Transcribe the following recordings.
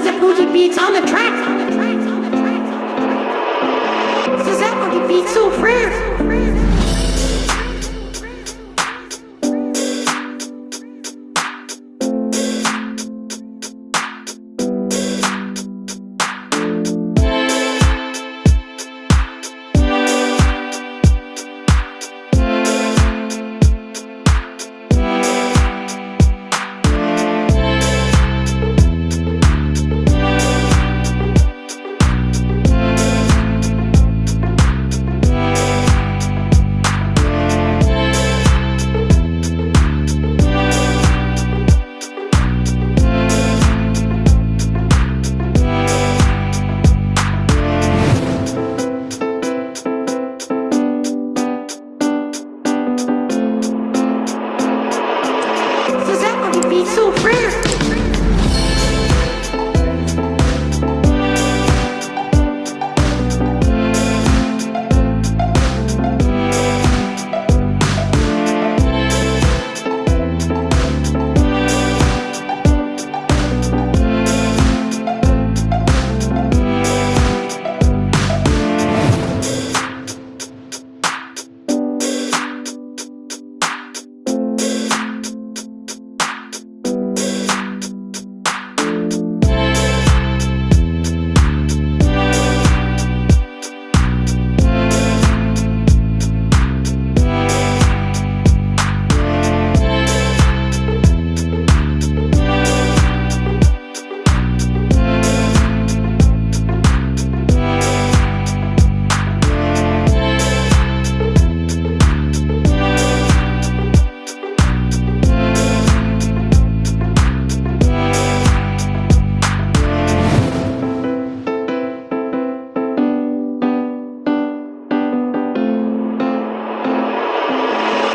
This is a boogie beats on the track. Boogie beats so so rare.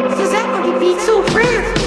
Does that want to be so friends?